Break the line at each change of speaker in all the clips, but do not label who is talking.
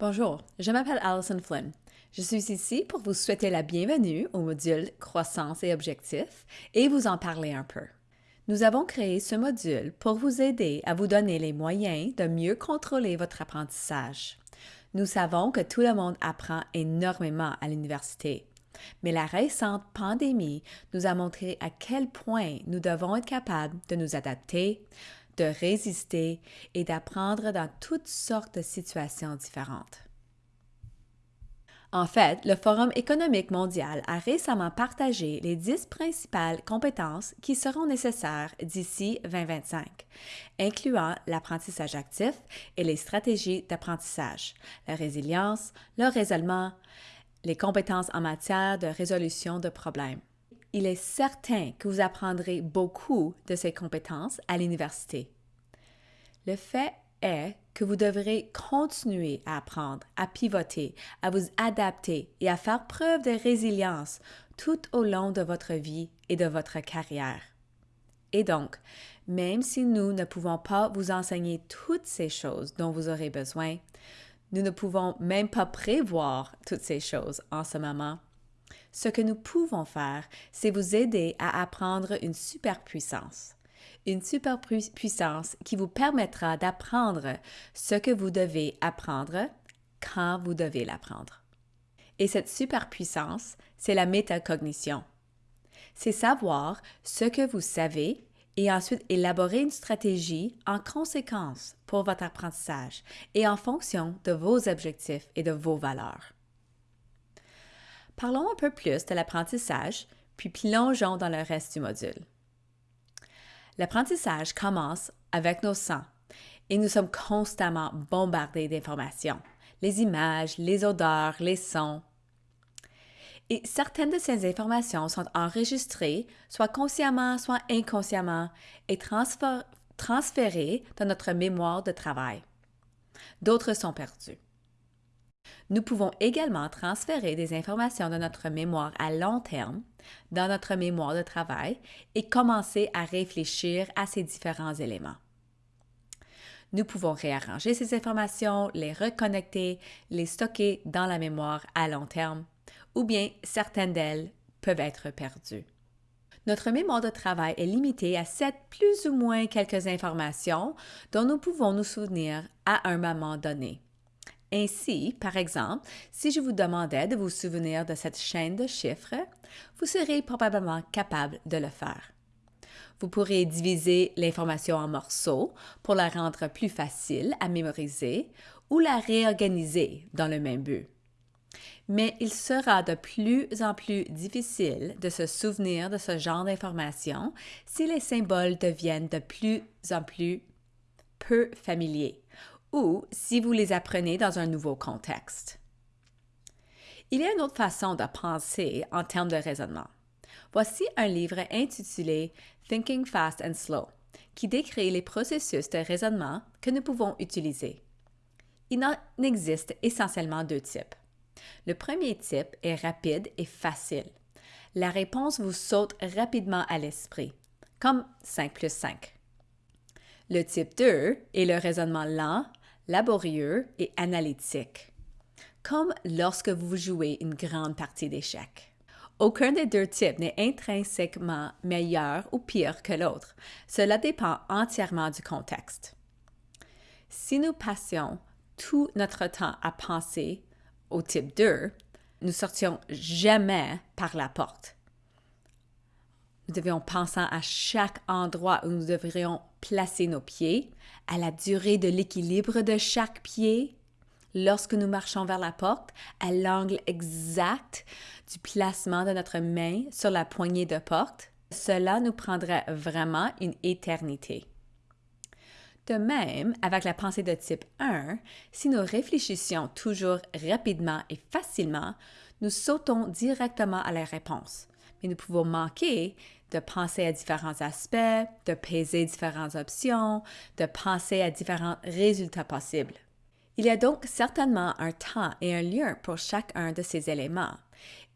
Bonjour, je m'appelle Alison Flynn. Je suis ici pour vous souhaiter la bienvenue au module Croissance et objectifs et vous en parler un peu. Nous avons créé ce module pour vous aider à vous donner les moyens de mieux contrôler votre apprentissage. Nous savons que tout le monde apprend énormément à l'université, mais la récente pandémie nous a montré à quel point nous devons être capables de nous adapter, de résister et d'apprendre dans toutes sortes de situations différentes. En fait, le Forum économique mondial a récemment partagé les dix principales compétences qui seront nécessaires d'ici 2025, incluant l'apprentissage actif et les stratégies d'apprentissage, la résilience, le raisonnement, les compétences en matière de résolution de problèmes il est certain que vous apprendrez beaucoup de ces compétences à l'université. Le fait est que vous devrez continuer à apprendre, à pivoter, à vous adapter et à faire preuve de résilience tout au long de votre vie et de votre carrière. Et donc, même si nous ne pouvons pas vous enseigner toutes ces choses dont vous aurez besoin, nous ne pouvons même pas prévoir toutes ces choses en ce moment, ce que nous pouvons faire, c'est vous aider à apprendre une superpuissance. Une superpuissance qui vous permettra d'apprendre ce que vous devez apprendre quand vous devez l'apprendre. Et cette superpuissance, c'est la métacognition. C'est savoir ce que vous savez et ensuite élaborer une stratégie en conséquence pour votre apprentissage et en fonction de vos objectifs et de vos valeurs. Parlons un peu plus de l'apprentissage, puis plongeons dans le reste du module. L'apprentissage commence avec nos sens et nous sommes constamment bombardés d'informations, les images, les odeurs, les sons. Et certaines de ces informations sont enregistrées, soit consciemment, soit inconsciemment, et transférées dans notre mémoire de travail. D'autres sont perdues. Nous pouvons également transférer des informations de notre mémoire à long terme dans notre mémoire de travail et commencer à réfléchir à ces différents éléments. Nous pouvons réarranger ces informations, les reconnecter, les stocker dans la mémoire à long terme, ou bien certaines d'elles peuvent être perdues. Notre mémoire de travail est limitée à sept plus ou moins quelques informations dont nous pouvons nous souvenir à un moment donné. Ainsi, par exemple, si je vous demandais de vous souvenir de cette chaîne de chiffres, vous serez probablement capable de le faire. Vous pourrez diviser l'information en morceaux pour la rendre plus facile à mémoriser ou la réorganiser dans le même but. Mais il sera de plus en plus difficile de se souvenir de ce genre d'informations si les symboles deviennent de plus en plus peu familiers ou si vous les apprenez dans un nouveau contexte. Il y a une autre façon de penser en termes de raisonnement. Voici un livre intitulé Thinking Fast and Slow qui décrit les processus de raisonnement que nous pouvons utiliser. Il en existe essentiellement deux types. Le premier type est rapide et facile. La réponse vous saute rapidement à l'esprit, comme 5 plus 5. Le type 2 est le raisonnement lent, laborieux et analytique, comme lorsque vous jouez une grande partie d'échecs. Aucun des deux types n'est intrinsèquement meilleur ou pire que l'autre. Cela dépend entièrement du contexte. Si nous passions tout notre temps à penser au type 2, nous sortions jamais par la porte. Nous devions penser à chaque endroit où nous devrions placer nos pieds, à la durée de l'équilibre de chaque pied, lorsque nous marchons vers la porte, à l'angle exact du placement de notre main sur la poignée de porte, cela nous prendrait vraiment une éternité. De même, avec la pensée de type 1, si nous réfléchissions toujours rapidement et facilement, nous sautons directement à la réponse. Mais nous pouvons manquer de penser à différents aspects, de peser différentes options, de penser à différents résultats possibles. Il y a donc certainement un temps et un lieu pour chacun de ces éléments,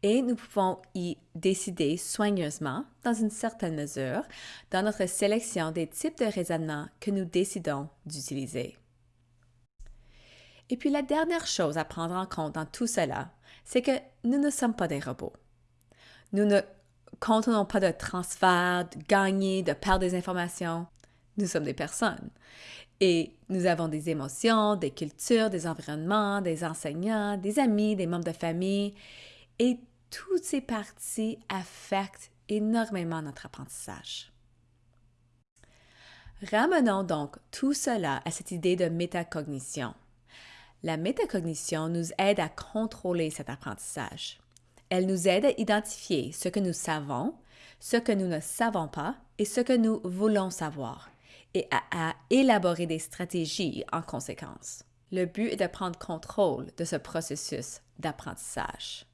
et nous pouvons y décider soigneusement, dans une certaine mesure, dans notre sélection des types de raisonnement que nous décidons d'utiliser. Et puis la dernière chose à prendre en compte dans tout cela, c'est que nous ne sommes pas des robots. Nous ne contenons pas de transfert, de gagner, de perdre des informations. Nous sommes des personnes. Et nous avons des émotions, des cultures, des environnements, des enseignants, des amis, des membres de famille. Et toutes ces parties affectent énormément notre apprentissage. Ramenons donc tout cela à cette idée de métacognition. La métacognition nous aide à contrôler cet apprentissage. Elle nous aide à identifier ce que nous savons, ce que nous ne savons pas et ce que nous voulons savoir, et à, élaborer des stratégies en conséquence. Le but est de prendre contrôle de ce processus d'apprentissage.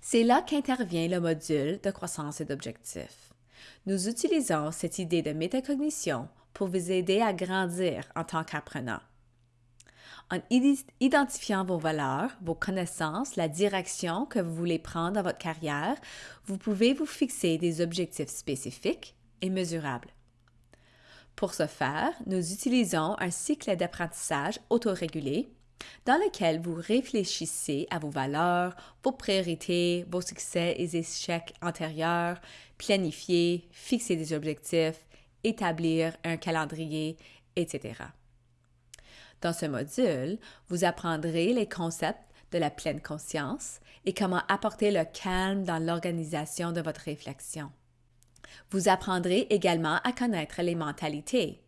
C'est là qu'intervient le module de croissance et d'objectifs. Nous utilisons cette idée de métacognition pour vous aider à grandir en tant qu'apprenant. En identifiant vos valeurs, vos connaissances, la direction que vous voulez prendre dans votre carrière, vous pouvez vous fixer des objectifs spécifiques et mesurables. Pour ce faire, nous utilisons un cycle d'apprentissage autorégulé dans lequel vous réfléchissez à vos valeurs, vos priorités, vos succès et échecs antérieurs, planifier, fixer des objectifs, établir un calendrier, etc. Dans ce module, vous apprendrez les concepts de la pleine conscience et comment apporter le calme dans l'organisation de votre réflexion. Vous apprendrez également à connaître les mentalités,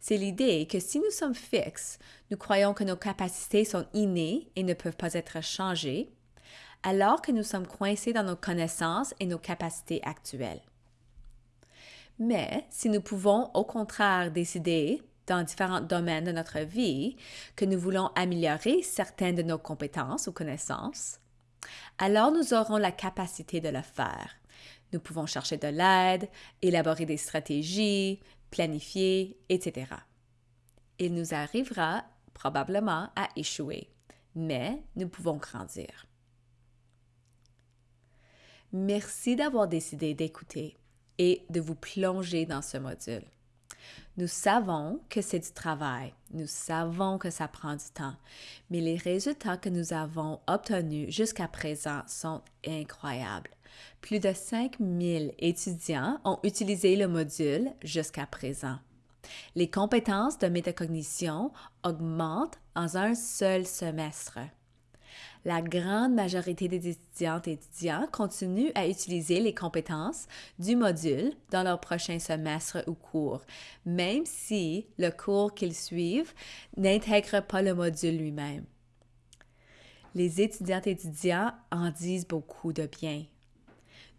c'est l'idée que si nous sommes fixes, nous croyons que nos capacités sont innées et ne peuvent pas être changées, alors que nous sommes coincés dans nos connaissances et nos capacités actuelles. Mais si nous pouvons au contraire décider dans différents domaines de notre vie que nous voulons améliorer certaines de nos compétences ou connaissances, alors nous aurons la capacité de le faire. Nous pouvons chercher de l'aide, élaborer des stratégies, planifier, etc. Il nous arrivera probablement à échouer, mais nous pouvons grandir. Merci d'avoir décidé d'écouter et de vous plonger dans ce module. Nous savons que c'est du travail, nous savons que ça prend du temps, mais les résultats que nous avons obtenus jusqu'à présent sont incroyables. Plus de 5000 étudiants ont utilisé le module jusqu'à présent. Les compétences de métacognition augmentent en un seul semestre. La grande majorité des étudiantes et étudiants continuent à utiliser les compétences du module dans leur prochain semestre ou cours, même si le cours qu'ils suivent n'intègre pas le module lui-même. Les étudiantes et étudiants en disent beaucoup de bien.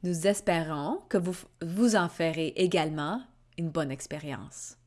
Nous espérons que vous, vous en ferez également une bonne expérience.